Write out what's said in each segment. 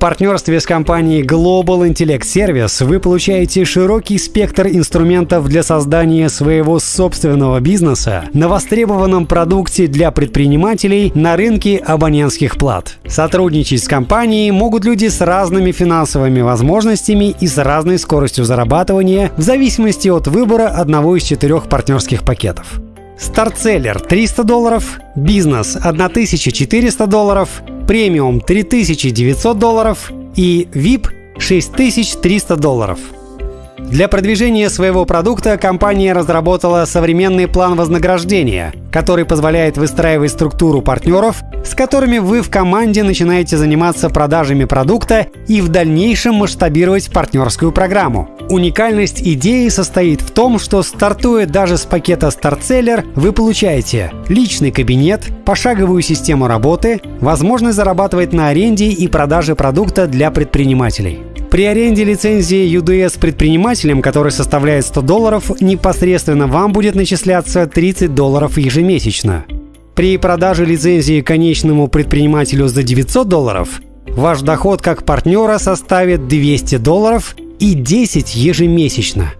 партнерстве с компанией Global Intellect Service вы получаете широкий спектр инструментов для создания своего собственного бизнеса на востребованном продукте для предпринимателей на рынке абонентских плат. Сотрудничать с компанией могут люди с разными финансовыми возможностями и с разной скоростью зарабатывания в зависимости от выбора одного из четырех партнерских пакетов. Стартселлер 300 долларов, бизнес 1400 долларов, премиум 3900 долларов и VIP 6300 долларов. Для продвижения своего продукта компания разработала современный план вознаграждения, который позволяет выстраивать структуру партнеров, с которыми вы в команде начинаете заниматься продажами продукта и в дальнейшем масштабировать партнерскую программу. Уникальность идеи состоит в том, что стартуя даже с пакета StartSeller, вы получаете личный кабинет, пошаговую систему работы, возможность зарабатывать на аренде и продаже продукта для предпринимателей. При аренде лицензии UDS предпринимателям, который составляет 100 долларов, непосредственно вам будет начисляться 30 долларов ежемесячно. При продаже лицензии конечному предпринимателю за 900 долларов ваш доход как партнера составит 200 долларов и 10 ежемесячно.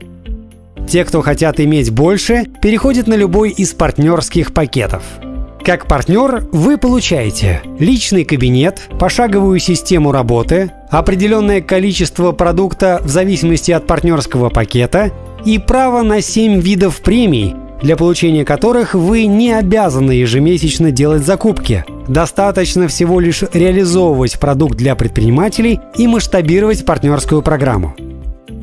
Те, кто хотят иметь больше, переходят на любой из партнерских пакетов – как партнер вы получаете личный кабинет, пошаговую систему работы, определенное количество продукта в зависимости от партнерского пакета и право на 7 видов премий, для получения которых вы не обязаны ежемесячно делать закупки. Достаточно всего лишь реализовывать продукт для предпринимателей и масштабировать партнерскую программу.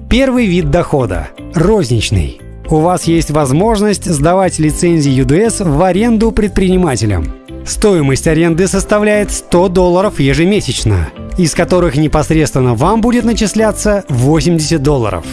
Первый вид дохода – розничный – у вас есть возможность сдавать лицензии UDS в аренду предпринимателям. Стоимость аренды составляет 100 долларов ежемесячно, из которых непосредственно вам будет начисляться 80 долларов.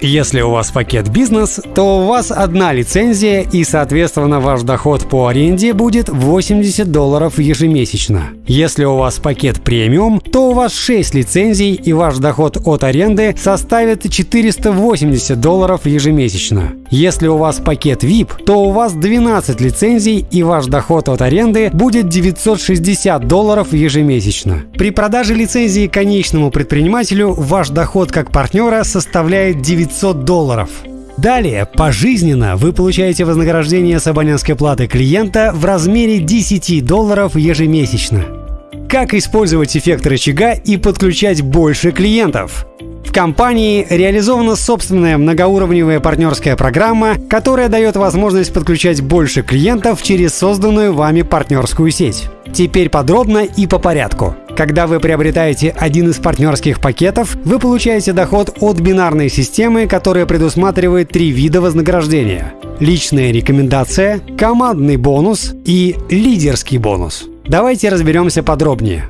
Если у вас пакет бизнес, то у вас одна лицензия и, соответственно, ваш доход по аренде будет 80 долларов ежемесячно. Если у вас пакет премиум, то у вас 6 лицензий и ваш доход от аренды составит 480 долларов ежемесячно. Если у вас пакет VIP, то у вас 12 лицензий и ваш доход от аренды будет 960 долларов ежемесячно. При продаже лицензии конечному предпринимателю ваш доход как партнера составляет 900 долларов. Далее, пожизненно вы получаете вознаграждение с абонентской платы клиента в размере 10 долларов ежемесячно. Как использовать эффект рычага и подключать больше клиентов? Компании реализована собственная многоуровневая партнерская программа, которая дает возможность подключать больше клиентов через созданную вами партнерскую сеть. Теперь подробно и по порядку. Когда вы приобретаете один из партнерских пакетов, вы получаете доход от бинарной системы, которая предусматривает три вида вознаграждения. Личная рекомендация, командный бонус и лидерский бонус. Давайте разберемся подробнее.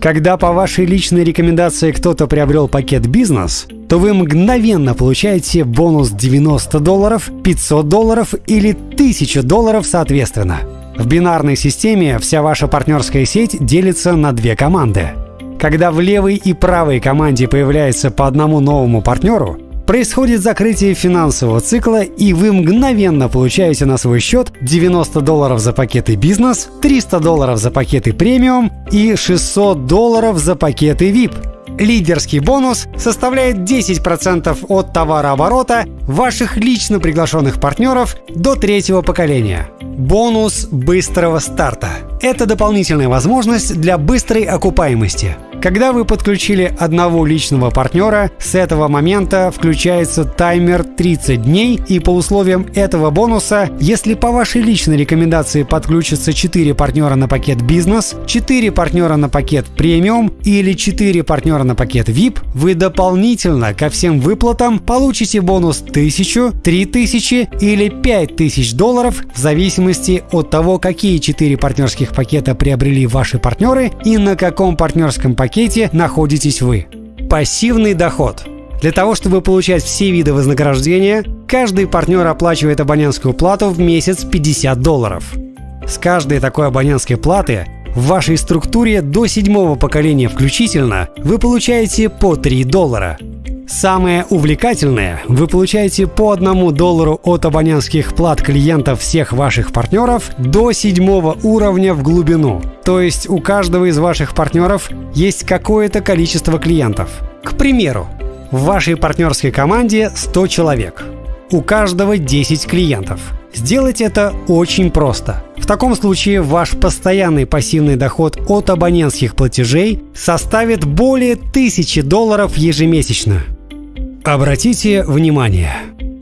Когда по вашей личной рекомендации кто-то приобрел пакет «Бизнес», то вы мгновенно получаете бонус 90 долларов, 500 долларов или 1000 долларов соответственно. В бинарной системе вся ваша партнерская сеть делится на две команды. Когда в левой и правой команде появляется по одному новому партнеру, Происходит закрытие финансового цикла, и вы мгновенно получаете на свой счет 90 долларов за пакеты бизнес, 300 долларов за пакеты премиум и 600 долларов за пакеты VIP. Лидерский бонус составляет 10% от товарооборота ваших лично приглашенных партнеров до третьего поколения. Бонус быстрого старта – это дополнительная возможность для быстрой окупаемости – когда вы подключили одного личного партнера, с этого момента включается таймер 30 дней, и по условиям этого бонуса, если по вашей личной рекомендации подключатся 4 партнера на пакет бизнес, 4 партнера на пакет премиум или 4 партнера на пакет VIP, вы дополнительно ко всем выплатам получите бонус 1000, 3000 или 5000 долларов в зависимости от того, какие 4 партнерских пакета приобрели ваши партнеры и на каком партнерском пакете пакете находитесь вы. Пассивный доход. Для того, чтобы получать все виды вознаграждения, каждый партнер оплачивает абонентскую плату в месяц 50 долларов. С каждой такой абонентской платы в вашей структуре до седьмого поколения включительно вы получаете по 3 доллара. Самое увлекательное, вы получаете по одному доллару от абонентских плат клиентов всех ваших партнеров до седьмого уровня в глубину. То есть у каждого из ваших партнеров есть какое-то количество клиентов. К примеру, в вашей партнерской команде 100 человек. У каждого 10 клиентов. Сделать это очень просто. В таком случае ваш постоянный пассивный доход от абонентских платежей составит более 1000 долларов ежемесячно. Обратите внимание,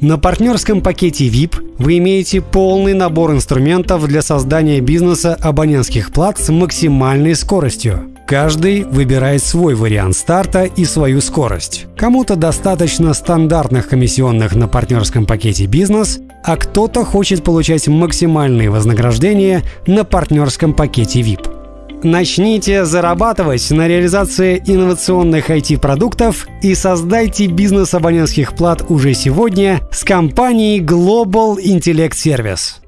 на партнерском пакете VIP вы имеете полный набор инструментов для создания бизнеса абонентских плат с максимальной скоростью. Каждый выбирает свой вариант старта и свою скорость. Кому-то достаточно стандартных комиссионных на партнерском пакете бизнес, а кто-то хочет получать максимальные вознаграждения на партнерском пакете VIP. Начните зарабатывать на реализации инновационных IT-продуктов и создайте бизнес абонентских плат уже сегодня с компанией Global Intellect Service.